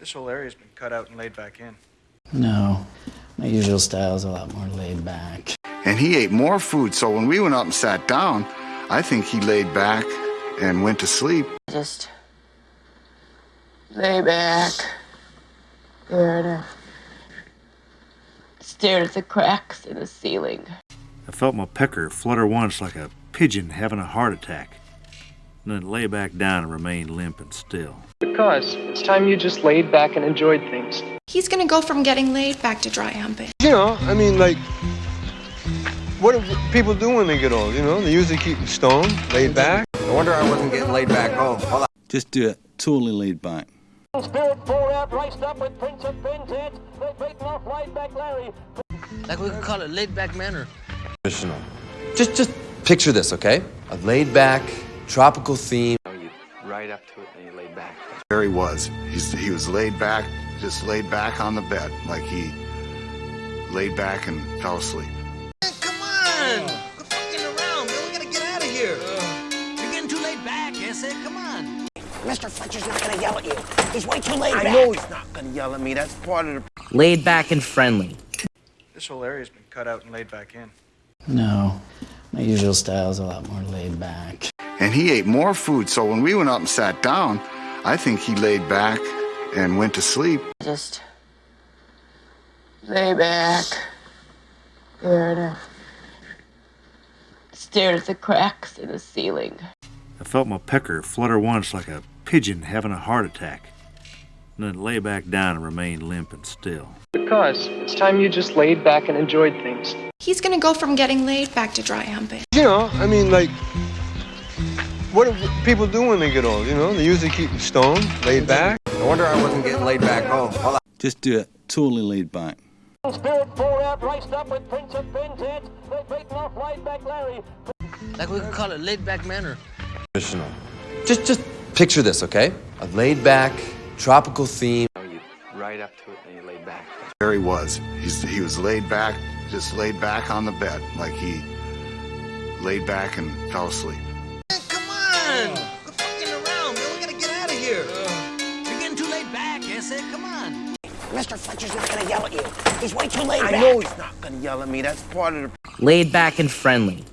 This whole area's been cut out and laid back in. No, my usual style's a lot more laid back. And he ate more food, so when we went up and sat down, I think he laid back and went to sleep. Just lay back, stared at, uh, stared at the cracks in the ceiling. I felt my pecker flutter once like a pigeon having a heart attack, and then lay back down and remain limp and still. Because it's time you just laid back and enjoyed things. He's gonna go from getting laid back to dry humping. You know, I mean, like, what do people do when they get old? You know, they usually keep stoned, laid back. No wonder I wasn't getting laid back home. Hold on. Just do it. Totally laid back. Spirit four out, raced up with Prince of Ben's head. They've beaten off laid back Larry. Like we could call it laid back manner. Traditional. Just, just picture this, okay? A laid back, tropical theme. You right up to it and you laid back. There he was. He's, he was laid back, just laid back on the bed, like he laid back and fell asleep. Come on! Quit fucking around, man. We gotta get out of here. You're getting too laid back, yes, it? Come on. Mr. Fletcher's not gonna yell at you. He's way too laid I back. know he's not gonna yell at me. That's part of the. Laid back and friendly. This whole area's been cut out and laid back in. No, my usual style's a lot more laid back. And he ate more food, so when we went up and sat down, I think he laid back and went to sleep. Just lay back, stared at, stared at the cracks in the ceiling. I felt my pecker flutter once like a pigeon having a heart attack, and then lay back down and remain limp and still. Because it's time you just laid back and enjoyed things. He's gonna go from getting laid back to dry humping. You know, I mean, like, what do people do when they get old? You know, they usually keep stoned, laid back. No wonder I wasn't getting laid back home. Hold on. Just do it. Totally laid back. Spirit four out, raced up with Prince of Ben's. They've beaten off laid back Larry. Like we could call it laid back manner. Traditional. Just, just picture this, okay? A laid back, tropical theme. You right up to it and you laid back. There he was. He's, he was laid back, just laid back on the bed, like he laid back and fell asleep. Come on. Mr. Fletcher's not gonna yell at you. He's way too laid I back. know he's not gonna yell at me. That's part of the. Laid back and friendly.